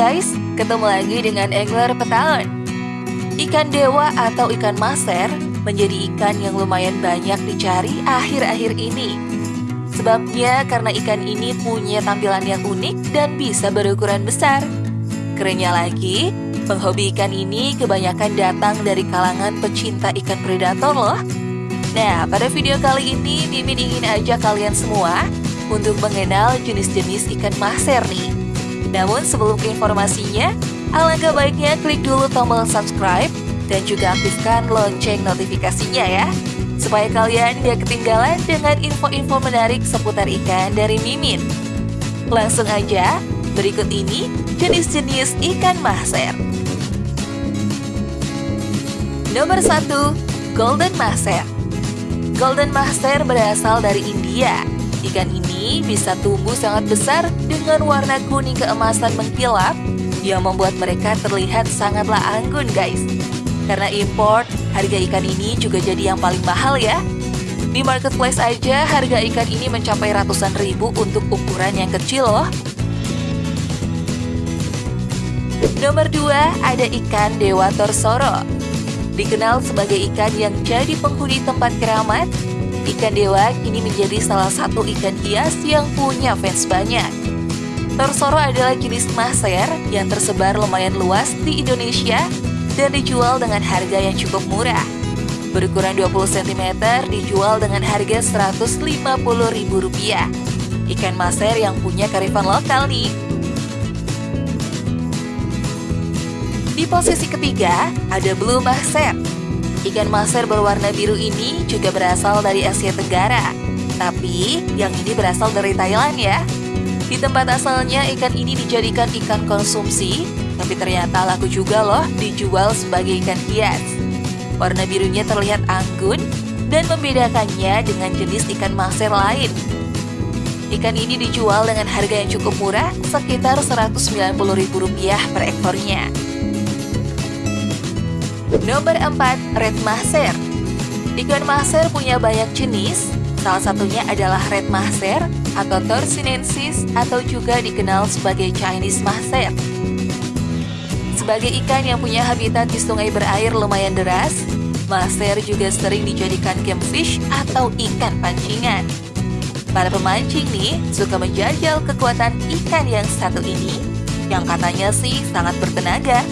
guys, ketemu lagi dengan angler petaun. Ikan dewa atau ikan maser menjadi ikan yang lumayan banyak dicari akhir-akhir ini. Sebabnya karena ikan ini punya tampilan yang unik dan bisa berukuran besar. Kerennya lagi, penghobi ikan ini kebanyakan datang dari kalangan pecinta ikan predator loh. Nah, pada video kali ini Mimin ingin ajak kalian semua untuk mengenal jenis-jenis ikan maser nih. Namun sebelum ke informasinya, alangkah baiknya klik dulu tombol subscribe dan juga aktifkan lonceng notifikasinya ya. Supaya kalian tidak ketinggalan dengan info-info menarik seputar ikan dari Mimin. Langsung aja, berikut ini jenis-jenis ikan maser. Nomor 1. Golden Maser Golden Maser berasal dari India Ikan ini bisa tumbuh sangat besar dengan warna kuning keemasan mengkilap yang membuat mereka terlihat sangatlah anggun guys. Karena import, harga ikan ini juga jadi yang paling mahal ya. Di marketplace aja harga ikan ini mencapai ratusan ribu untuk ukuran yang kecil loh. Nomor 2 ada ikan Dewa Torsoro. Dikenal sebagai ikan yang jadi penghuni tempat keramat Ikan dewa kini menjadi salah satu ikan hias yang punya fans banyak. Torsoro adalah jenis maser yang tersebar lumayan luas di Indonesia dan dijual dengan harga yang cukup murah. Berukuran 20 cm dijual dengan harga Rp150.000. Ikan maser yang punya karifan lokal nih. Di posisi ketiga, ada blue maser Ikan maser berwarna biru ini juga berasal dari Asia Tenggara. Tapi yang ini berasal dari Thailand ya. Di tempat asalnya ikan ini dijadikan ikan konsumsi, tapi ternyata laku juga loh dijual sebagai ikan hias. Warna birunya terlihat anggun dan membedakannya dengan jenis ikan maser lain. Ikan ini dijual dengan harga yang cukup murah, sekitar Rp190.000 per ekornya. Nomor 4, Red Maser. Ikan maser punya banyak jenis, salah satunya adalah Red Maser atau Torsinensis atau juga dikenal sebagai Chinese Maser. Sebagai ikan yang punya habitat di sungai berair lumayan deras, maser juga sering dijadikan game fish atau ikan pancingan. Para pemancing nih suka menjajal kekuatan ikan yang satu ini, yang katanya sih sangat bertenaga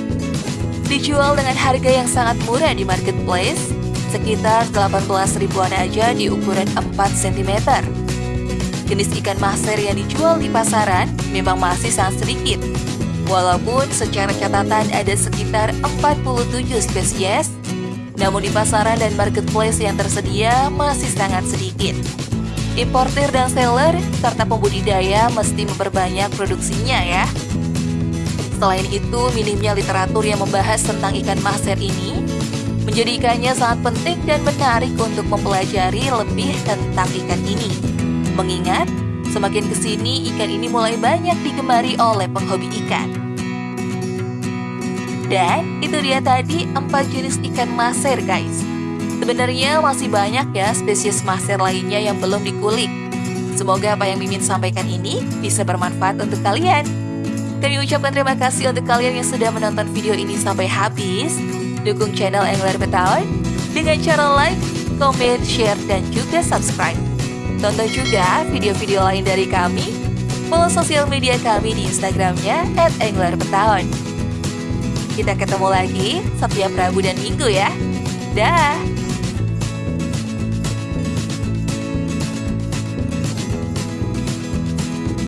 Dijual dengan harga yang sangat murah di marketplace, sekitar 18 ribuan aja di ukuran 4 cm. Jenis ikan maser yang dijual di pasaran memang masih sangat sedikit. Walaupun secara catatan ada sekitar 47 spesies, namun di pasaran dan marketplace yang tersedia masih sangat sedikit. Importer dan seller serta pembudidaya mesti memperbanyak produksinya ya. Selain itu, minimnya literatur yang membahas tentang ikan maser ini menjadikannya sangat penting dan menarik untuk mempelajari lebih tentang ikan ini. Mengingat, semakin ke sini ikan ini mulai banyak digemari oleh penghobi ikan. Dan itu dia tadi empat jenis ikan maser guys. Sebenarnya masih banyak ya spesies maser lainnya yang belum dikulik. Semoga apa yang Mimin sampaikan ini bisa bermanfaat untuk kalian. Kami ucapkan terima kasih untuk kalian yang sudah menonton video ini sampai habis. Dukung channel Angler Betawi dengan cara like, comment, share, dan juga subscribe. Tonton juga video-video lain dari kami. Follow sosial media kami di Instagramnya at Kita ketemu lagi setiap Rabu dan Minggu ya. Dah!